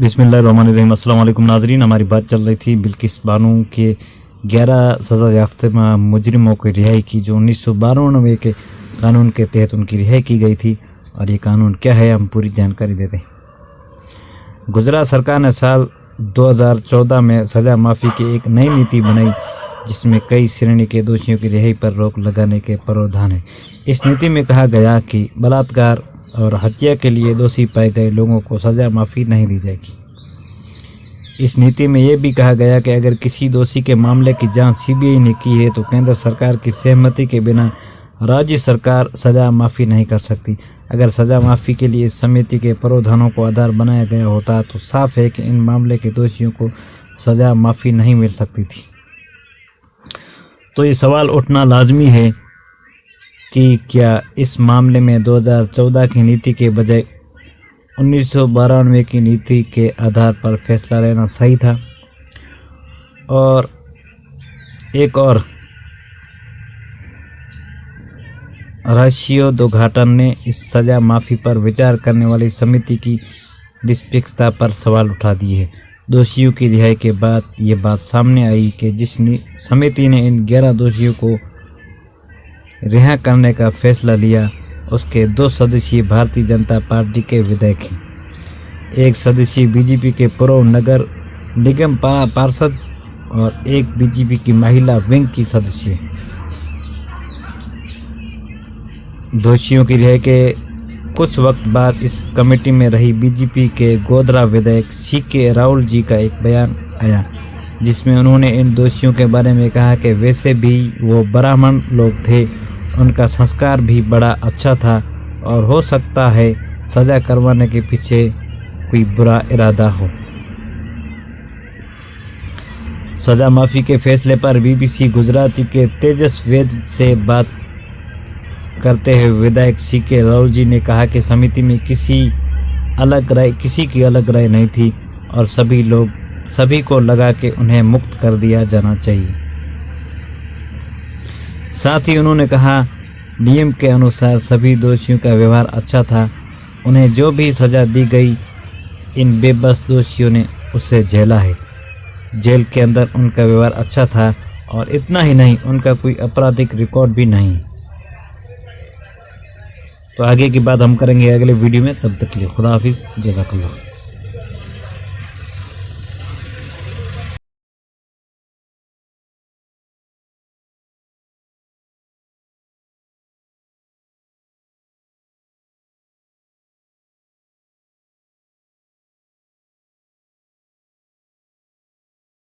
वालेकुम नाजरीन। हमारी बात चल रही थी बिल्किस बानू के 11 सज़ा याफ्ता मुजरिमों की रिहाई की, जो उन्नीस सौ बानवे के कानून के तहत उनकी रिहाई की गई थी। और ये कानून क्या है, हम पूरी जानकारी देते हैं गुजरात सरकार ने साल 2014 में सज़ा माफ़ी की एक नई नीति बनाई, जिसमें कई श्रेणी के दोषियों की रिहाई पर रोक लगाने के प्रावधान है। इस नीति में कहा गया कि बलात्कार और हत्या के लिए दोषी पाए गए लोगों को सज़ा माफ़ी नहीं दी जाएगी। इस नीति में यह भी कहा गया कि अगर किसी दोषी के मामले की जाँच सीबीआई ने की है तो केंद्र सरकार की सहमति के बिना राज्य सरकार सज़ा माफ़ी नहीं कर सकती। अगर सज़ा माफ़ी के लिए समिति के प्रावधानों को आधार बनाया गया होता तो साफ़ है कि इन मामले के दोषियों को सज़ा माफ़ी नहीं मिल सकती थी। तो ये सवाल उठना लाजमी है कि क्या इस मामले में 2014 की नीति के बजाय उन्नीस की नीति के आधार पर फैसला लेना सही था? और एक और। राशियो घाटन ने इस सज़ा माफ़ी पर विचार करने वाली समिति की निष्पक्षता पर सवाल उठा दिए। है दोषियों की रिहाई के बाद ये बात सामने आई कि जिस समिति ने इन ग्यारह दोषियों को रिहा करने का फैसला लिया। उसके दो सदस्यीय भारतीय जनता पार्टी के विधायक हैं। एक सदस्यीय बीजेपी के पूर्व नगर निगम पार्षद और एक बीजेपी की महिला विंग की सदस्य दोषियों की रिहाई के कुछ वक्त बाद इस कमेटी में रही बीजेपी के गोधरा विधायक सी के राहुल जी का एक बयान आया, जिसमें उन्होंने इन दोषियों के बारे में कहा कि वैसे भी वो ब्राह्मण लोग थे। उनका संस्कार भी बड़ा अच्छा था और हो सकता है सज़ा करवाने के पीछे कोई बुरा इरादा हो। सज़ा माफ़ी के फैसले पर बीबीसी गुजराती के तेजस वेद से बात करते हुए विधायक सी के राहुल जी ने कहा कि समिति में किसी अलग राय किसी की अलग राय नहीं थी और सभी लोग सभी को लगा कि उन्हें मुक्त कर दिया जाना चाहिए। साथ ही उन्होंने कहा नियम के अनुसार सभी दोषियों का व्यवहार अच्छा था। उन्हें जो भी सज़ा दी गई, इन बेबस दोषियों ने उसे झेला है। जेल के अंदर उनका व्यवहार अच्छा था और इतना ही नहीं, उनका कोई आपराधिक रिकॉर्ड भी नहीं। तो आगे की बात हम करेंगे अगले वीडियो में। तब तक के लिए खुदा हाफिज़ जजाकल्ला